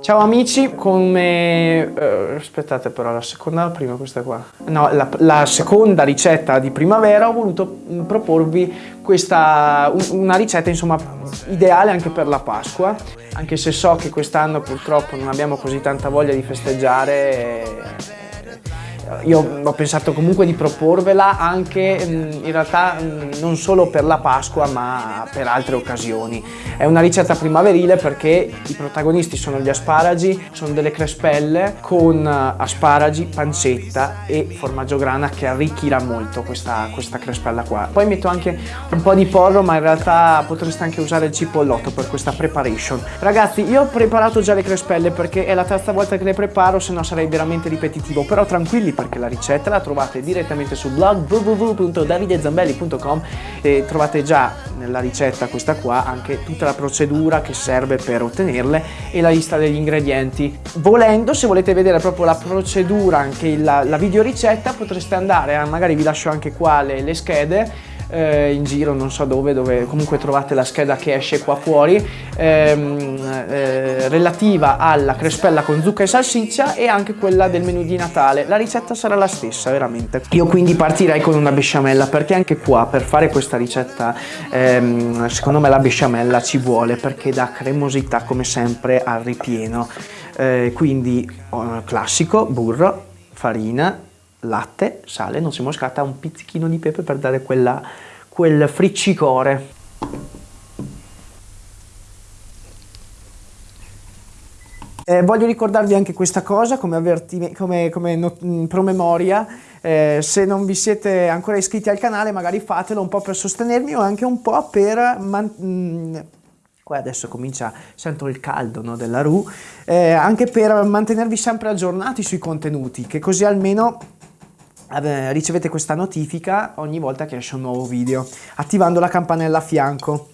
Ciao amici, come... Uh, aspettate però, la seconda la prima questa qua? No, la, la, seconda ricetta di primavera ho voluto mm, proporvi questa, una ricetta insomma ideale anche per la Pasqua, anche se so che quest'anno purtroppo non abbiamo così tanta voglia di festeggiare io ho pensato comunque di proporvela anche in realtà non solo per la Pasqua ma per altre occasioni. È una ricetta primaverile perché i protagonisti sono gli asparagi, sono delle crespelle con asparagi, pancetta e formaggio grana che arricchirà molto questa, questa crespella qua. Poi metto anche un po' di porro ma in realtà potreste anche usare il cipollotto per questa preparation. Ragazzi io ho preparato già le crespelle perché è la terza volta che le preparo se no sarei veramente ripetitivo però tranquilli perché la ricetta la trovate direttamente sul blog www.davidezambelli.com e trovate già nella ricetta questa qua anche tutta la procedura che serve per ottenerle e la lista degli ingredienti. Volendo, se volete vedere proprio la procedura, anche la, la video ricetta, potreste andare, magari vi lascio anche qua le, le schede, eh, in giro, non so dove, dove comunque trovate la scheda che esce qua fuori, ehm, eh, relativa alla crespella con zucca e salsiccia e anche quella del menù di Natale. La ricetta sarà la stessa, veramente. Io quindi partirei con una besciamella perché anche qua per fare questa ricetta ehm, secondo me la besciamella ci vuole perché dà cremosità come sempre al ripieno. Eh, quindi oh, classico, burro, farina, latte, sale, noce moscata, un pizzichino di pepe per dare quella, quel friccicore. Eh, voglio ricordarvi anche questa cosa come, come, come mm, promemoria, eh, se non vi siete ancora iscritti al canale magari fatelo un po' per sostenermi o anche un po' per... Mm, qua adesso comincia, sento il caldo no, della RU, eh, anche per mantenervi sempre aggiornati sui contenuti, che così almeno ricevete questa notifica ogni volta che esce un nuovo video, attivando la campanella a fianco.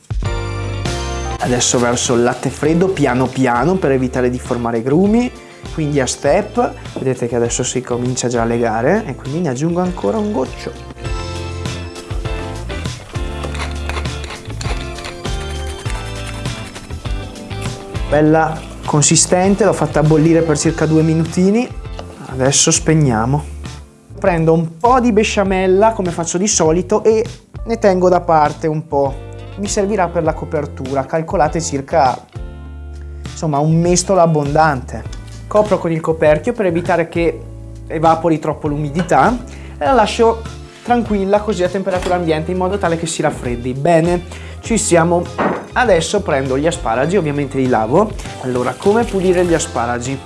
Adesso verso il latte freddo piano piano per evitare di formare grumi, quindi a step, vedete che adesso si comincia già a legare e quindi ne aggiungo ancora un goccio. Bella consistente, l'ho fatta bollire per circa due minutini, adesso spegniamo prendo un po' di besciamella come faccio di solito e ne tengo da parte un po'. Mi servirà per la copertura, calcolate circa insomma un mestolo abbondante. Copro con il coperchio per evitare che evapori troppo l'umidità e la lascio tranquilla così a temperatura ambiente in modo tale che si raffreddi. Bene, ci siamo. Adesso prendo gli asparagi, ovviamente li lavo. Allora, come pulire gli asparagi?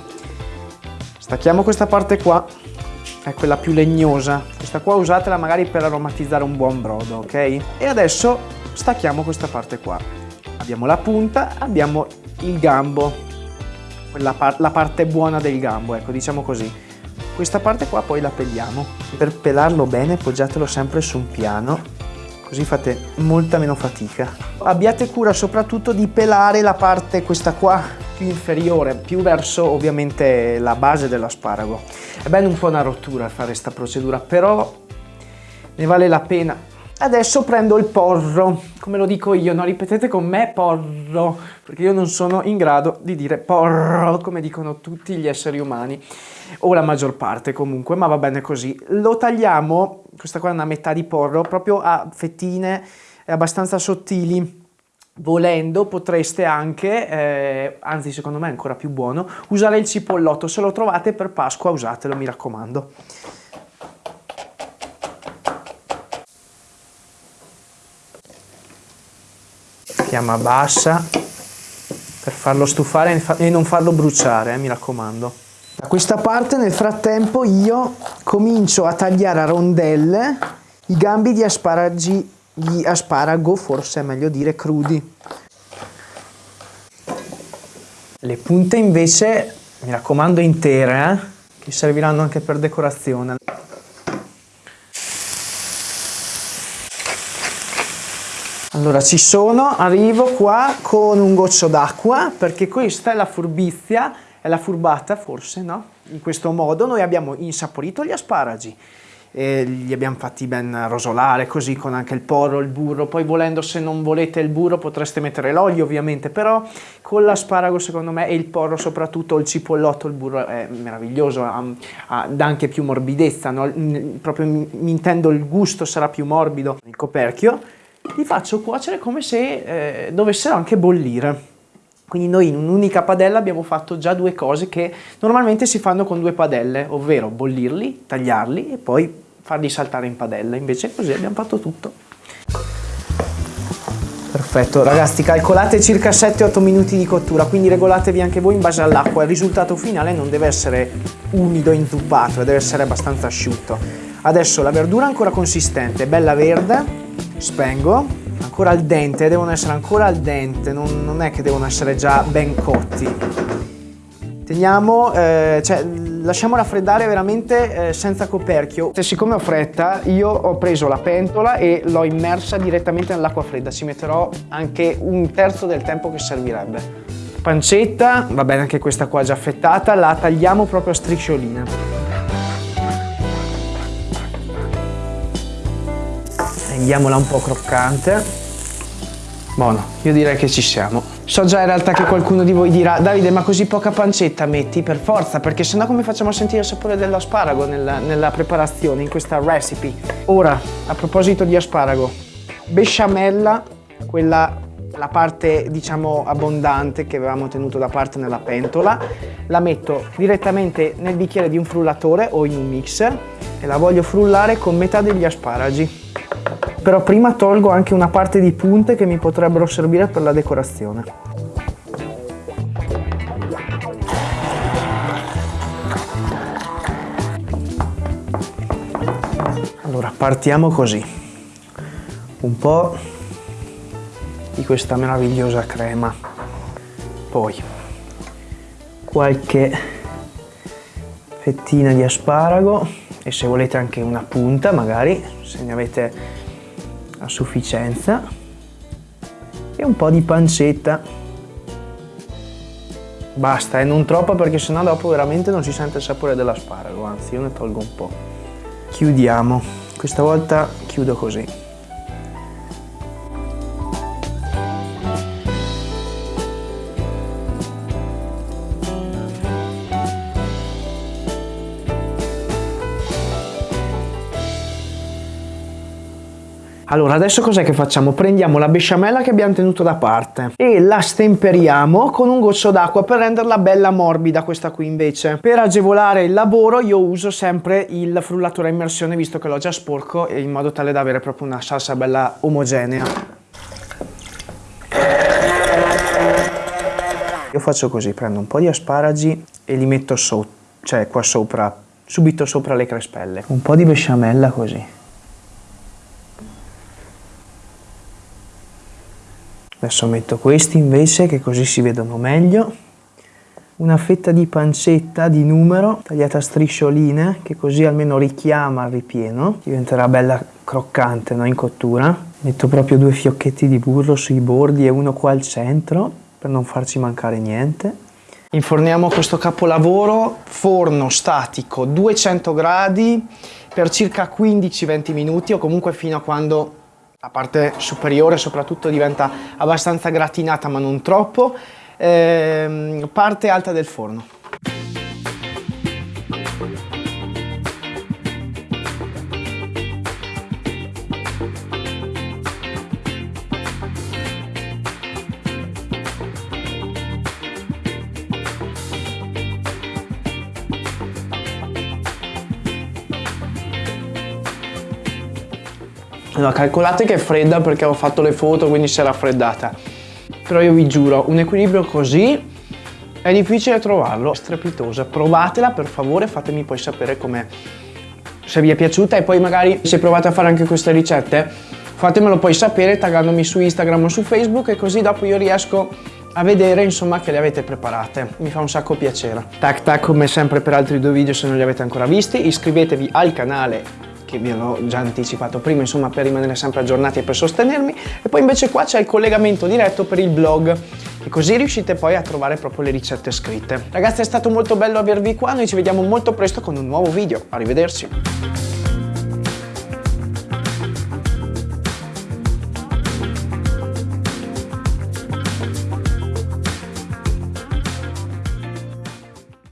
Stacchiamo questa parte qua è quella più legnosa. Questa qua usatela magari per aromatizzare un buon brodo, ok? E adesso stacchiamo questa parte qua. Abbiamo la punta, abbiamo il gambo, par la parte buona del gambo, ecco, diciamo così. Questa parte qua poi la peliamo. Per pelarlo bene poggiatelo sempre su un piano, così fate molta meno fatica. Abbiate cura soprattutto di pelare la parte questa qua più inferiore, più verso ovviamente la base dell'asparago. È bene un po' una rottura fare questa procedura, però ne vale la pena. Adesso prendo il porro, come lo dico io, no? Ripetete con me porro, perché io non sono in grado di dire porro, come dicono tutti gli esseri umani, o la maggior parte comunque, ma va bene così. Lo tagliamo, questa qua è una metà di porro, proprio a fettine abbastanza sottili, Volendo potreste anche, eh, anzi secondo me è ancora più buono, usare il cipollotto. Se lo trovate per Pasqua usatelo, mi raccomando. Fiamma bassa per farlo stufare e non farlo bruciare, eh, mi raccomando. Da questa parte nel frattempo io comincio a tagliare a rondelle i gambi di asparagi gli asparago, forse è meglio dire crudi. Le punte invece, mi raccomando, intere, eh? che serviranno anche per decorazione. Allora ci sono, arrivo qua con un goccio d'acqua perché questa è la furbizia, è la furbata forse, no? In questo modo noi abbiamo insaporito gli asparagi, li abbiamo fatti ben rosolare così con anche il porro, il burro, poi volendo se non volete il burro potreste mettere l'olio ovviamente, però con l'asparago secondo me e il porro soprattutto, il cipollotto, il burro è meraviglioso, ha, ha, dà anche più morbidezza, no? proprio mi intendo il gusto sarà più morbido, il coperchio, li faccio cuocere come se eh, dovessero anche bollire. Quindi noi in un'unica padella abbiamo fatto già due cose che normalmente si fanno con due padelle, ovvero bollirli, tagliarli e poi farli saltare in padella, invece così abbiamo fatto tutto. Perfetto, ragazzi calcolate circa 7-8 minuti di cottura, quindi regolatevi anche voi in base all'acqua, il risultato finale non deve essere umido, inzuppato, deve essere abbastanza asciutto. Adesso la verdura ancora consistente, bella verde, spengo, ancora al dente, devono essere ancora al dente, non, non è che devono essere già ben cotti. Teniamo, eh, cioè, lasciamo raffreddare veramente eh, senza coperchio. E siccome ho fretta, io ho preso la pentola e l'ho immersa direttamente nell'acqua fredda. Ci metterò anche un terzo del tempo che servirebbe. Pancetta, va bene anche questa qua già affettata, la tagliamo proprio a striscioline. Rendiamola un po' croccante. Buono, io direi che ci siamo. So già in realtà che qualcuno di voi dirà Davide ma così poca pancetta metti per forza perché sennò come facciamo a sentire il sapore dell'asparago nella, nella preparazione, in questa recipe. Ora, a proposito di asparago, besciamella, quella la parte diciamo abbondante che avevamo tenuto da parte nella pentola la metto direttamente nel bicchiere di un frullatore o in un mixer e la voglio frullare con metà degli asparagi però prima tolgo anche una parte di punte che mi potrebbero servire per la decorazione. Allora partiamo così, un po' di questa meravigliosa crema, poi qualche fettina di asparago e se volete anche una punta magari, se ne avete a sufficienza e un po' di pancetta. Basta e eh, non troppo perché sennò dopo veramente non si sente il sapore dell'asparago anzi io ne tolgo un po' chiudiamo. Questa volta chiudo così Allora, adesso cos'è che facciamo? Prendiamo la besciamella che abbiamo tenuto da parte e la stemperiamo con un goccio d'acqua per renderla bella morbida questa qui invece. Per agevolare il lavoro io uso sempre il frullatore a immersione visto che l'ho già sporco in modo tale da avere proprio una salsa bella omogenea. Io faccio così, prendo un po' di asparagi e li metto sotto, cioè qua sopra, subito sopra le crespelle. Un po' di besciamella così. Adesso metto questi invece che così si vedono meglio. Una fetta di pancetta di numero tagliata a striscioline che così almeno richiama il ripieno. Diventerà bella croccante no? in cottura. Metto proprio due fiocchetti di burro sui bordi e uno qua al centro per non farci mancare niente. Inforniamo questo capolavoro, forno statico 200 gradi per circa 15-20 minuti o comunque fino a quando la parte superiore soprattutto diventa abbastanza gratinata ma non troppo, ehm, parte alta del forno. Allora, calcolate che è fredda perché ho fatto le foto, quindi si è raffreddata. Però io vi giuro, un equilibrio così è difficile trovarlo, è strepitosa. Provatela per favore, fatemi poi sapere come se vi è piaciuta e poi magari se provate a fare anche queste ricette fatemelo poi sapere taggandomi su Instagram o su Facebook e così dopo io riesco a vedere insomma che le avete preparate mi fa un sacco piacere tac tac come sempre per altri due video se non li avete ancora visti iscrivetevi al canale che vi ho già anticipato prima, insomma per rimanere sempre aggiornati e per sostenermi e poi invece qua c'è il collegamento diretto per il blog e così riuscite poi a trovare proprio le ricette scritte. Ragazzi è stato molto bello avervi qua, noi ci vediamo molto presto con un nuovo video, arrivederci!